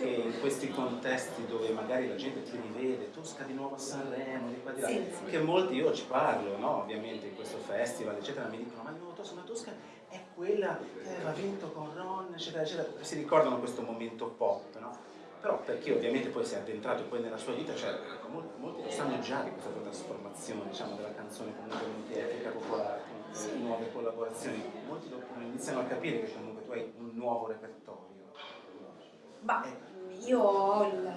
che in questi contesti dove magari la gente ti rivede, Tosca di nuovo a Sanremo, di qua di là, Sì, sì. che molti, io ci parlo, no? ovviamente in questo festival, eccetera, mi dicono ma no, Tosca, ma Tosca è quella che aveva vinto con Ron, eccetera, eccetera, si ricordano questo momento pop, no? Però per chi ovviamente poi si è addentrato poi nella sua vita, cioè ecco, molti, molti lo sanno già di questa trasformazione, diciamo, della canzone comunque multietnica popolare, con le nuove collaborazioni, molti lo, lo iniziano a capire che comunque tu hai un nuovo repertorio. Ma io ho il,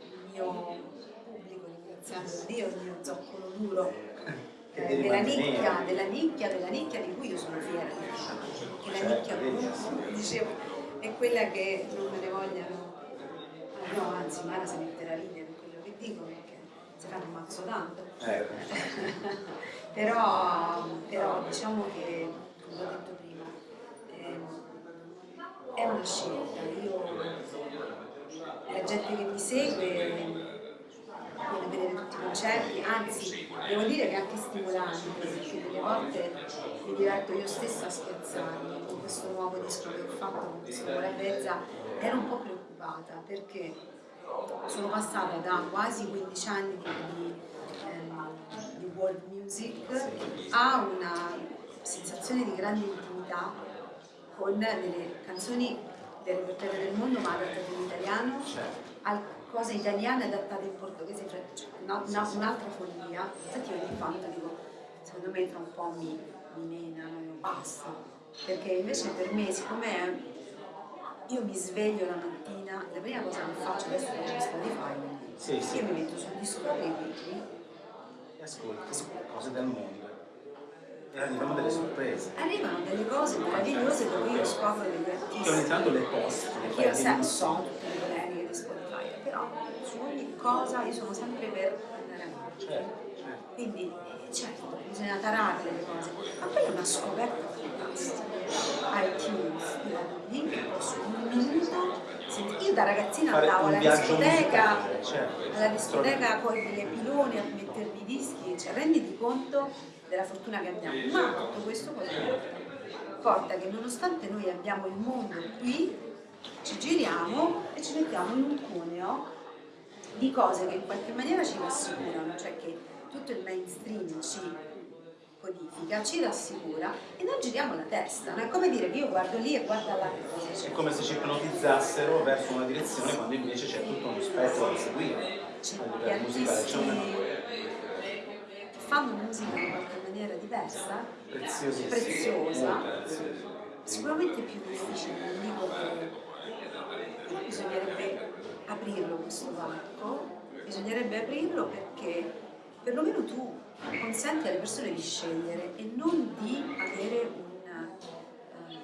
il mio pubblico, ringraziando Dio, il mio zoccolo duro, eh, della nicchia, della nicchia, della nicchia di cui io sono fiera che la Certo, nicchia comunque, dicevo, è quella che non me ne vogliano, ah, no, anzi Mara si metterà ridere per quello che dico perché si fanno un mazzo tanto. Eh, però, però diciamo che, come ho detto prima, ehm, è una scelta. Io, gente che mi segue viene a vedere tutti i concerti, anzi devo dire che è anche stimolante, perché delle volte mi diverto io stessa a scherzarmi con questo nuovo disco che ho fatto con questo mezza, ero un po' preoccupata perché sono passata da quasi 15 anni di, ehm, di world music a una sensazione di grande intimità con delle canzoni del repertorio del mondo ma adattate in italiano a cose italiane adattate in portoghese, cioè cioè, una- una- un'altra follia. Infatti io ogni tanto dico, secondo me tra un po' mi, mi menano e basta. Perché invece per me, siccome io mi sveglio la mattina, la prima cosa che faccio adesso è c'è Spotify, Sì, sì. io mi metto sul disco dei Whitney e ascolti cose del mondo. E arrivano delle sorprese. arrivano delle cose meravigliose dove io scopro degli Che artisti. ogni tanto le posti, le Perché fai io benissimo. so tutte le polemiche di Spotify, però su ogni cosa io sono sempre per andare avanti. Certo, certo. Quindi eh, certo, bisogna tarare le cose, ma poi è una scoperta fantastica. iTunes, lì, posso un minuto, senti, io da ragazzina andavo alla discoteca, certo. alla discoteca con gli piloni a mettervi i dischi, cioè renditi conto della fortuna che abbiamo. Ma tutto questo cosa porta? Porta che nonostante noi abbiamo il mondo qui, ci giriamo e ci mettiamo in un cuneo di cose che in qualche maniera ci rassicurano, cioè che tutto il mainstream ci codifica, ci rassicura e noi giriamo la testa, no? è come dire che io guardo lì e guardo cosa, È come se ci ipnotizzassero verso una direzione quando invece c'è tutto uno spettro da seguire. c'è gli livello musicale c'è una artisti che fanno musica in qualche maniera diversa, preziosa, sicuramente più difficile, non dico che però bisognerebbe aprirlo questo varco, bisognerebbe aprirlo perché perlomeno tu consenti alle persone di scegliere e non di avere una, eh,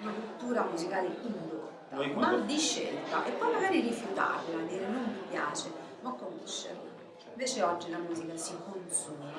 una cultura musicale indotta, ma di scelta e poi magari rifiutarla, dire non mi piace, ma conoscerla. Invece oggi la musica si consuma,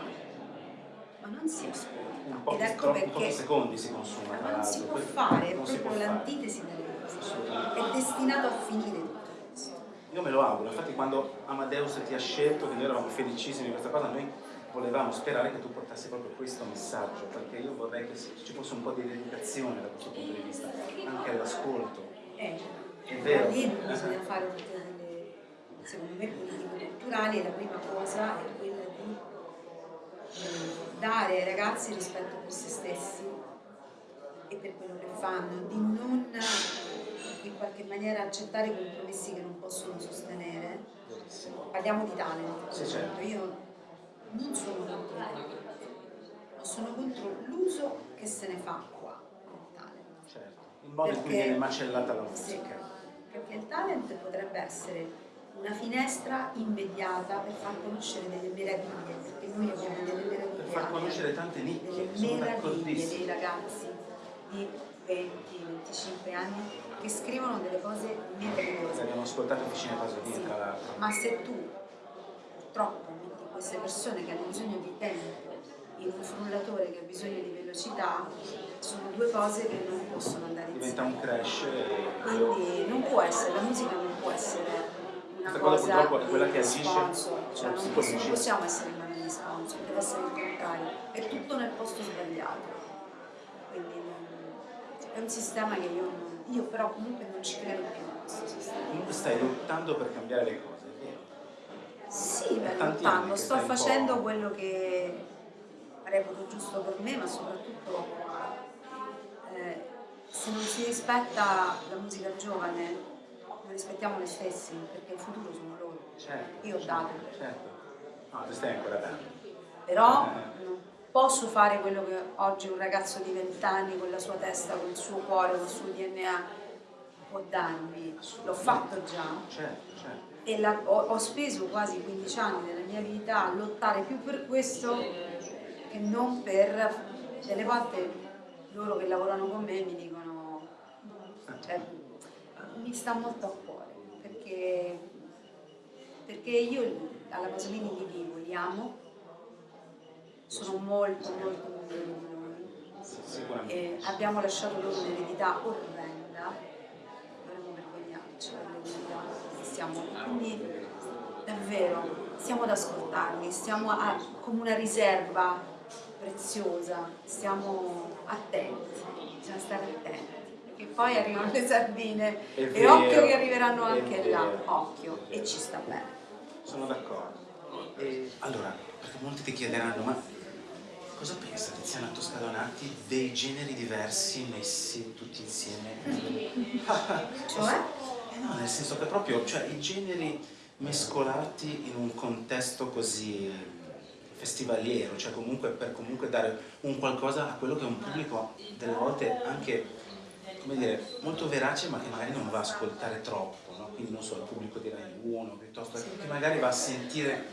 ma non si ascolta. Ed ecco perché pochi secondi si consuma. ma non si può fare, è proprio l'antitesi delle cose. È destinato a finire tutto questo. Io me lo auguro, infatti quando Amadeus ti ha scelto, che noi eravamo felicissimi di questa cosa, noi volevamo sperare che tu portassi proprio questo messaggio, perché io vorrei che ci fosse un po' di educazione da questo punto di vista, anche all'ascolto. Eh, È vero. Lì bisogna fare tutte delle, secondo me, politiche culturali la prima cosa è quella di eh, dare ai ragazzi rispetto per se stessi e per quello che fanno, di non in qualche maniera accettare compromessi che non possono sostenere. Parliamo di talent, Sì, certo. io non sono contro il talent, ma sono contro l'uso che se ne fa qua del talent. Certo. Il modo in cui Perché- viene macellata la Sì, musica. perché il talent potrebbe essere una finestra immediata per far conoscere delle meraviglie, perché noi abbiamo delle meraviglie. Per far conoscere tante nicchie, delle meraviglie dei ragazzi di 20-25 anni che scrivono delle cose meravigliose. Abbiamo ascoltato Officina Pasolini, Sì, tra l'altro. ma se tu purtroppo metti queste persone che hanno bisogno di tempo in un frullatore che ha bisogno di velocità, sono due cose che non possono andare Diventa insieme. un crash e Quindi non può essere, la musica non può essere Questa cosa cosa purtroppo è quella che agisce cioè sul non, non possiamo essere in mano di sponsor, deve essere il contrario, è tutto nel posto sbagliato. Quindi è un sistema che io io però comunque non ci credo più in questo sistema. Comunque stai lottando per cambiare le cose, è vero? Sì, È lottando, sto facendo quello che reputo giusto per me, ma soprattutto eh, se non si rispetta la musica giovane, rispettiamo noi stessi, perché il futuro sono loro. Certo. Io ho dato. Certo. No, tu stai ancora dando. Però Eh. non posso fare quello che oggi un ragazzo di 20 anni con la sua testa, con il suo cuore, con il suo DNA può darmi. L'ho fatto già Certo, certo. e la- ho, ho speso quasi 15 anni della mia vita a lottare più per questo che non per... Delle volte loro che lavorano con me mi dicono, cioè, mi sta molto a cuore perché, perché io alla Pasolini li vivo, li amo, sono molto molto migliori di noi e abbiamo lasciato loro un'eredità orrenda, dovremmo vergognarci per l'eredità che stiamo, quindi davvero stiamo ad ascoltarli, stiamo a- come una riserva preziosa, stiamo attenti, bisogna stare attenti, poi arrivano le sardine È e vero, occhio che arriveranno anche là, occhio, e ci sta bene. Sono d'accordo. E allora, perché molti ti chiederanno, ma cosa pensa Tiziana Toscadonati dei generi diversi messi tutti insieme? Cioè? Eh no, nel senso che proprio, cioè i generi mescolati in un contesto così festivaliero, cioè comunque per comunque dare un qualcosa a quello che è un pubblico delle volte anche, come dire, molto verace ma che magari non va a ascoltare troppo, no? quindi non so, il pubblico di Rai 1 piuttosto che magari va a sentire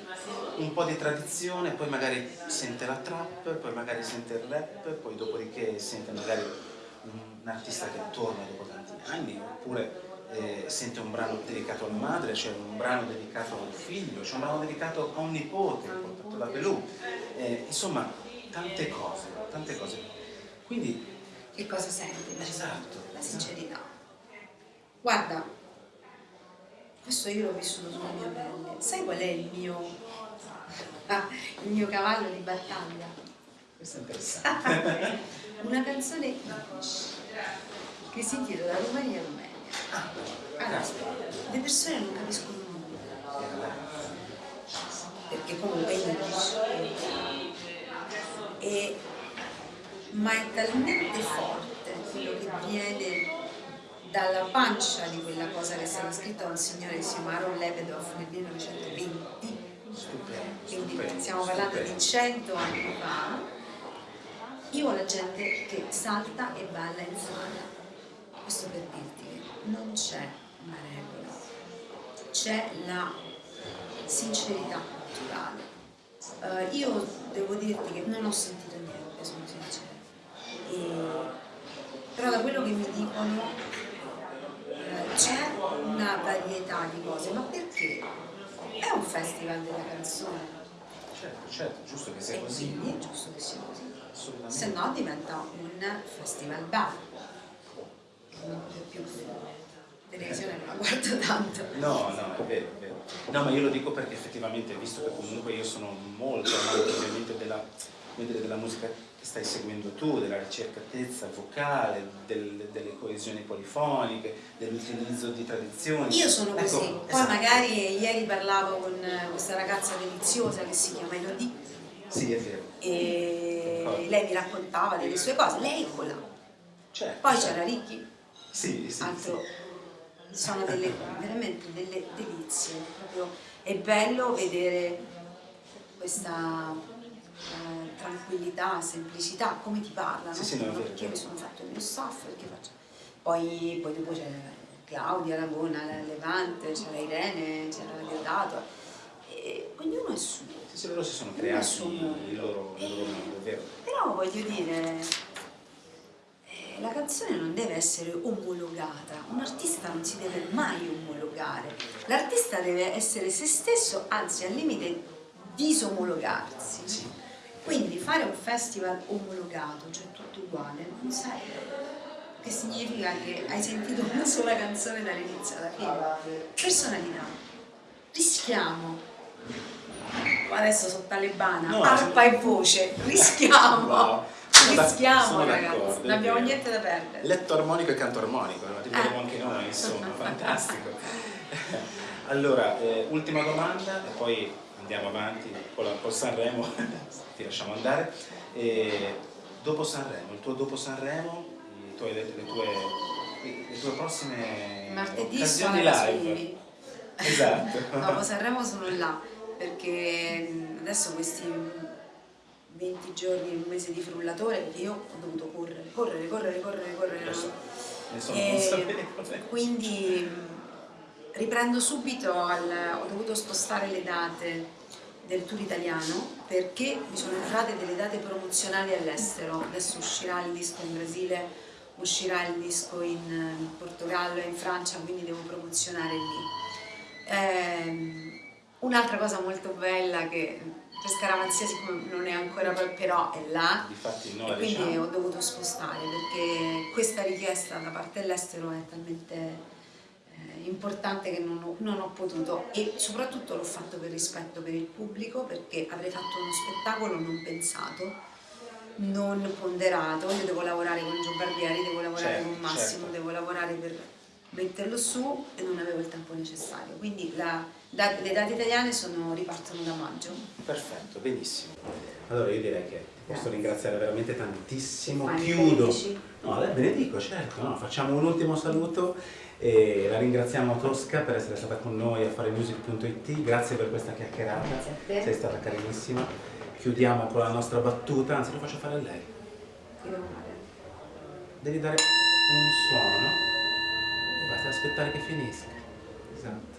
un po' di tradizione, poi magari sente la trap, poi magari sente il rap, poi dopodiché sente magari un artista che torna dopo tanti anni, oppure eh, sente un brano dedicato alla madre, c'è un brano dedicato al figlio, c'è un brano dedicato a un nipote portato da Belù, Eh, insomma tante cose, tante cose. Quindi, Che cosa senti? esatto, La sincerità. Guarda, questo io l'ho vissuto sulla mia pelle. Sai qual è il mio, ah, il mio cavallo di battaglia? questo è interessante. Una canzone Yiddish che si intitola Romania Romania. Allora, le persone non capiscono nulla perché comunque è Yiddish. E, ma è talmente forte quello che viene dalla pancia di quella cosa che è stata scritta da un signore che si chiama Aaron Lebedov nel 1920 Stupendo, quindi stiamo parlando di 100 anni fa, io ho la gente che salta e balla in sala. Questo per dirti che non c'è una regola, c'è la sincerità culturale. Eh, io devo dirti che non ho sentito niente, sono sincera. E- però da quello che mi dicono eh, c'è una varietà di cose, ma perché? È un festival della canzone Certo, certo, giusto che sia e così, quindi è giusto che sia così. Se no diventa un festival bar. Non c'è più televisione non la guardo tanto. No, no, è vero, è vero. No, ma io lo dico perché effettivamente, visto che comunque io sono molto amante ovviamente della, della musica stai seguendo tu, della ricercatezza vocale, del- delle coesioni polifoniche, dell'utilizzo di tradizioni. Io sono Ecco, così, poi esatto. magari ieri parlavo con questa ragazza deliziosa che si chiama Elodie Sì, è vero. e lei mi raccontava delle sue cose, lei è quella. Certo, Poi certo. c'era Ricky, Sì, sì, altro sì. sono delle, veramente delle delizie proprio è bello vedere questa eh, tranquillità, semplicità, come ti parlano Sì, sì, no, perché io mi sono fatto il mio staff poi, poi dopo c'è Claudia Lagona, la Levante, c'era Irene, c'era Diodato e ognuno è suo Sì, sì, loro si sono Ognuno creati il mondo. loro, il loro mondo, è vero. però voglio dire, eh, la canzone non deve essere omologata, un artista non si deve mai omologare, l'artista deve essere se stesso, anzi al limite disomologarsi. Quindi fare un festival omologato, cioè tutto uguale, non serve. Che significa che hai sentito una sola canzone dall'inizio alla fine. Personalità. Rischiamo. Adesso sono talebana, No, arpa e voce, rischiamo. Wow. Sono rischiamo ragazzi, non abbiamo niente da perdere. Letto armonico e canto armonico, lo diremo Eh. anche noi, insomma, fantastico. Allora, eh, ultima domanda e poi andiamo avanti, con, la, con Sanremo ti lasciamo andare. E dopo Sanremo, il tuo dopo Sanremo, tuoi- le, le tue, le tue prossime Martedì da live. Esatto. Dopo Sanremo sono là perché adesso questi 20 giorni, un mese di frullatore, perché io ho dovuto correre, correre, correre, correre, correre. So, sono E consapevole. quindi riprendo subito, al- ho dovuto spostare le date del tour italiano perché mi sono entrate delle date promozionali all'estero. Adesso uscirà il disco in Brasile, uscirà il disco in eh, Portogallo e in Francia, quindi devo promozionare lì. Ehm, Un'altra cosa molto bella che per Scaramanzia siccome non è ancora però è là Difatti il e 9 quindi diciamo. ho dovuto spostare perché questa richiesta da parte dell'estero è talmente eh, importante che non ho, non ho potuto e soprattutto l'ho fatto per rispetto per il pubblico perché avrei fatto uno spettacolo non pensato, non ponderato, io devo lavorare con Gio Barbieri, devo lavorare Certo, con Massimo, certo. devo lavorare per metterlo su e non avevo il tempo necessario, quindi la- da- le date italiane sono, ripartono da maggio. Perfetto, benissimo. Allora io direi che ti posso ringraziare veramente tantissimo. Fai, Chiudo. benedici. No, benedico, certo. no, facciamo un ultimo saluto e la ringraziamo Tosca per essere stata con noi a fare music.it. Grazie per questa chiacchierata. Grazie a te. Sei stata carinissima. Chiudiamo con la nostra battuta, anzi lo faccio fare a lei. Devo fare? Devi dare un suono. Basta aspettare che finisca. Esatto.